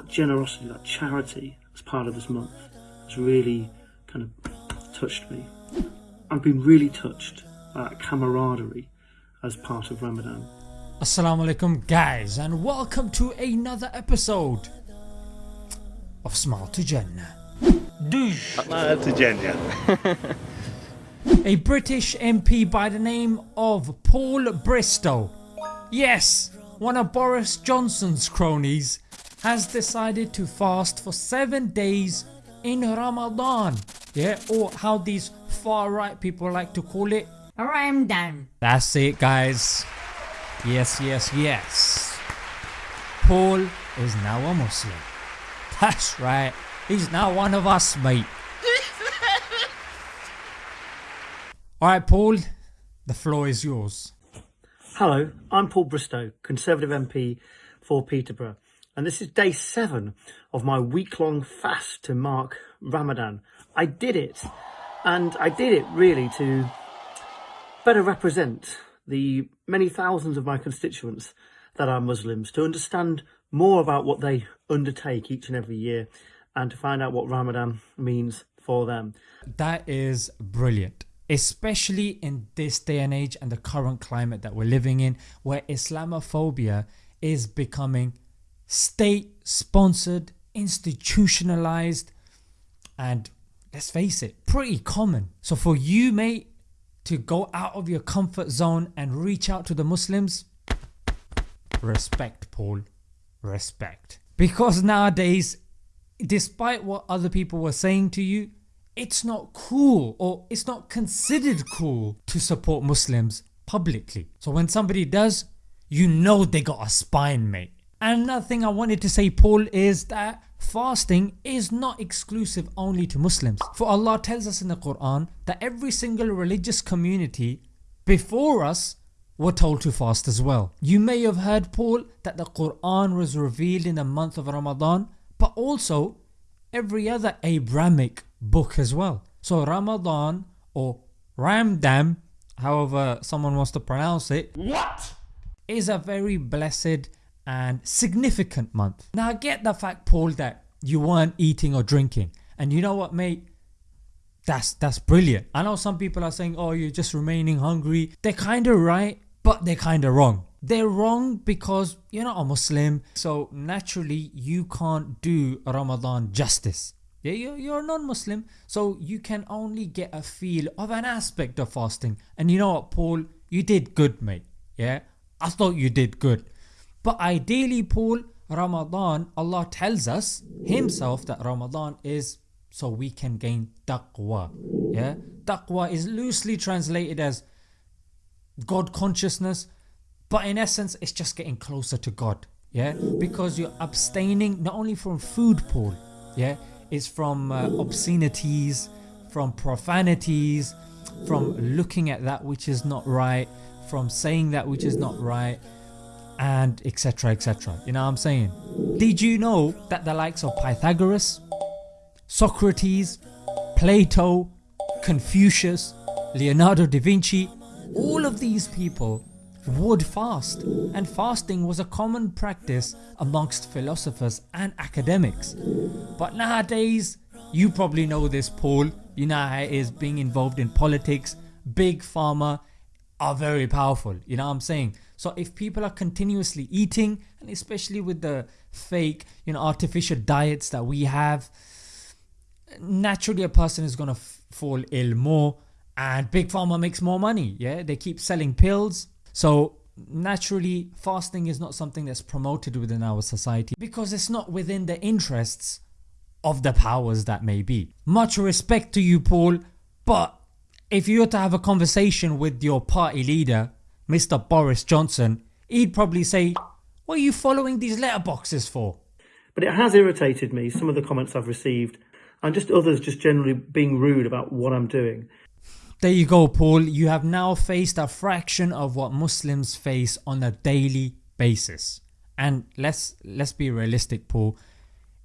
that generosity, that charity as part of this month has really kind of touched me. I've been really touched by that camaraderie as part of Ramadan. Assalamu alaikum guys and welcome to another episode of Smile to Jannah. Douche. to Jannah. A British MP by the name of Paul Bristow, yes, one of Boris Johnson's cronies, has decided to fast for 7 days in Ramadan. Yeah, or how these far right people like to call it, Ramadan. That's it guys. Yes, yes, yes. Paul is now a Muslim. That's right. He's now one of us mate. Alright Paul, the floor is yours. Hello, I'm Paul Bristow, Conservative MP for Peterborough, and this is day seven of my week long fast to mark Ramadan. I did it, and I did it really to better represent the many thousands of my constituents that are Muslims, to understand more about what they undertake each and every year, and to find out what Ramadan means for them. That is brilliant. Especially in this day and age and the current climate that we're living in where Islamophobia is becoming state sponsored, institutionalized and let's face it pretty common. So for you mate to go out of your comfort zone and reach out to the Muslims, respect Paul, respect. Because nowadays despite what other people were saying to you it's not cool or it's not considered cool to support Muslims publicly. So when somebody does you know they got a spine mate. And another thing I wanted to say Paul is that fasting is not exclusive only to Muslims. For Allah tells us in the Quran that every single religious community before us were told to fast as well. You may have heard Paul that the Quran was revealed in the month of Ramadan but also every other Abrahamic book as well. So Ramadan or Ramdam however someone wants to pronounce it What? is a very blessed and significant month. Now I get the fact Paul that you weren't eating or drinking and you know what mate that's that's brilliant. I know some people are saying oh you're just remaining hungry. They're kinda right but they're kinda wrong. They're wrong because you're not a Muslim so naturally you can't do Ramadan justice. Yeah, you're, you're a non-Muslim so you can only get a feel of an aspect of fasting and you know what Paul you did good mate yeah I thought you did good but ideally Paul Ramadan Allah tells us himself that Ramadan is so we can gain taqwa. Yeah? Taqwa is loosely translated as God consciousness but in essence it's just getting closer to God. Yeah? Because you're abstaining not only from food Paul yeah? It's from uh, obscenities from profanities from looking at that which is not right from saying that which is not right and etc etc you know what I'm saying. Did you know that the likes of Pythagoras, Socrates, Plato, Confucius, Leonardo da Vinci all of these people would fast and fasting was a common practice amongst philosophers and academics. But nowadays you probably know this Paul, you know how it is being involved in politics, big pharma are very powerful you know what I'm saying. So if people are continuously eating and especially with the fake you know artificial diets that we have naturally a person is gonna fall ill more and big pharma makes more money yeah they keep selling pills so naturally fasting is not something that's promoted within our society because it's not within the interests of the powers that may be. Much respect to you Paul but if you were to have a conversation with your party leader Mr Boris Johnson he'd probably say what are you following these letterboxes for? But it has irritated me, some of the comments I've received, and just others just generally being rude about what I'm doing. There you go Paul, you have now faced a fraction of what Muslims face on a daily basis. And let's let's be realistic Paul,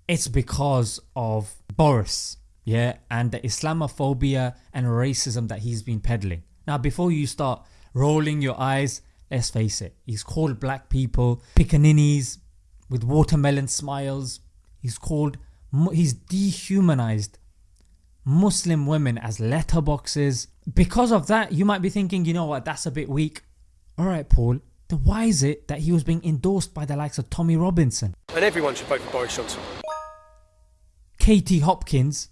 it's because of Boris yeah and the Islamophobia and racism that he's been peddling. Now before you start rolling your eyes let's face it he's called black people pickaninnies with watermelon smiles He's called, he's dehumanized Muslim women as letterboxes. Because of that, you might be thinking, you know what, that's a bit weak. Alright, Paul, then why is it that he was being endorsed by the likes of Tommy Robinson? And everyone should vote for Boris Johnson. Katie Hopkins,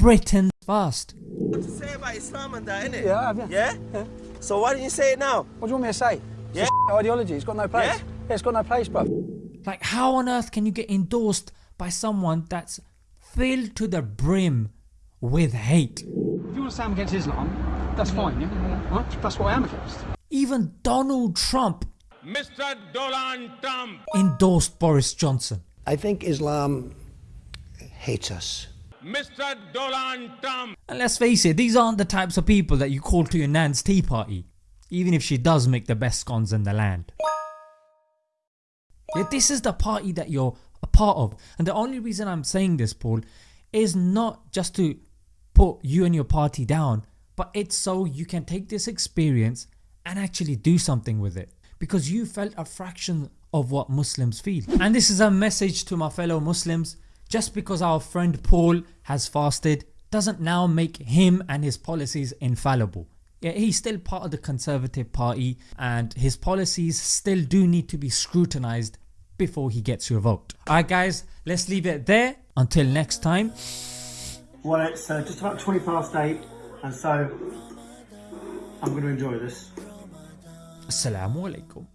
Britain's first. to say about Islam and that, innit? Yeah, I have, yeah. yeah. Yeah. So why didn't you say it now? What do you want me to say? Yeah. It's a ideology. It's got no place. Yeah? yeah it's got no place, bro. Like, how on earth can you get endorsed by someone that's filled to the brim with hate? If you want to say I'm against Islam, that's fine, yeah? Right? That's what I am against. Even Donald Trump Mr. Donald Trump. endorsed Boris Johnson. I think Islam hates us. Mr. Donald Trump. And let's face it, these aren't the types of people that you call to your nan's tea party, even if she does make the best scones in the land. Yet this is the party that you're a part of. And the only reason I'm saying this, Paul, is not just to put you and your party down, but it's so you can take this experience and actually do something with it. Because you felt a fraction of what Muslims feel. And this is a message to my fellow Muslims. Just because our friend Paul has fasted doesn't now make him and his policies infallible. Yeah, he's still part of the Conservative Party and his policies still do need to be scrutinised before he gets your vote. Alright guys, let's leave it there. Until next time. Well, it's uh, just about 20 past 8, and so I'm going to enjoy this. Assalamu alaikum.